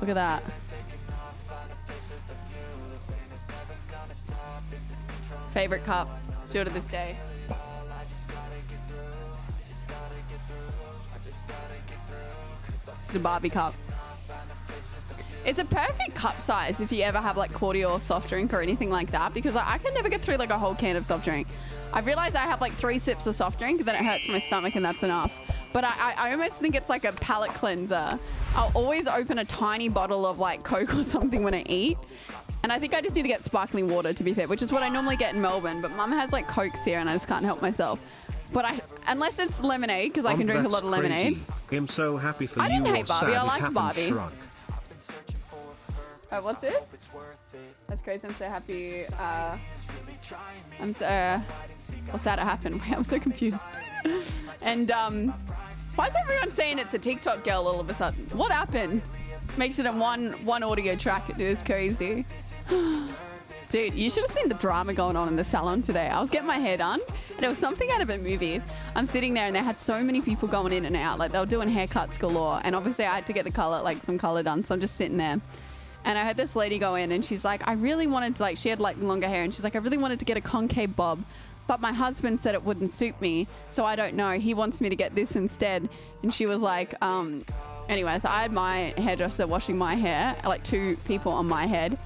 Look at that. Favorite cup. Still to this day. The Barbie cup. It's a perfect cup size if you ever have like cordial or soft drink or anything like that because I, I can never get through like a whole can of soft drink. I've realized I have like three sips of soft drink, then it hurts my stomach and that's enough. But I, I, I almost think it's like a palate cleanser. I'll always open a tiny bottle of like Coke or something when I eat. And I think I just need to get sparkling water to be fair, which is what I normally get in Melbourne. But mum has like Cokes here and I just can't help myself. But I, unless it's lemonade, because I can Um, drink a lot of lemonade. crazy. I'm so happy for I you. didn't hate Barbie, I it happened Barbie. shrunk. Oh, what's this? That's crazy. I'm so happy. Uh, I'm so. Uh, what's that happened? Wait, I'm so confused. and um, why is everyone saying it's a TikTok girl all of a sudden? What happened? Makes it in one one audio track. It is crazy. Dude, you should have seen the drama going on in the salon today. I was getting my hair done, and it was something out of a movie. I'm sitting there, and they had so many people going in and out. Like they were doing haircuts galore, and obviously I had to get the color, like some color done. So I'm just sitting there. And I heard this lady go in and she's like, I really wanted to, like, she had like longer hair and she's like, I really wanted to get a concave bob, but my husband said it wouldn't suit me. So I don't know. He wants me to get this instead. And she was like, um, anyways, I had my hairdresser washing my hair, like two people on my head.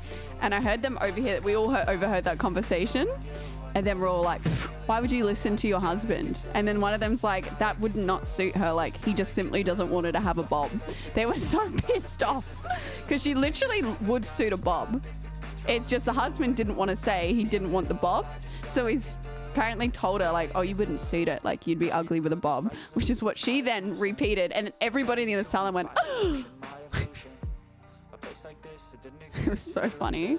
And I heard them over here. we all heard, overheard that conversation. And then we're all like, why would you listen to your husband? And then one of them's like, that would not suit her. Like, he just simply doesn't want her to have a bob. They were so pissed off because she literally would suit a bob. It's just the husband didn't want to say he didn't want the bob. So he's apparently told her, like, oh, you wouldn't suit it. Like, you'd be ugly with a bob, which is what she then repeated. And everybody in the salon went, it was so funny.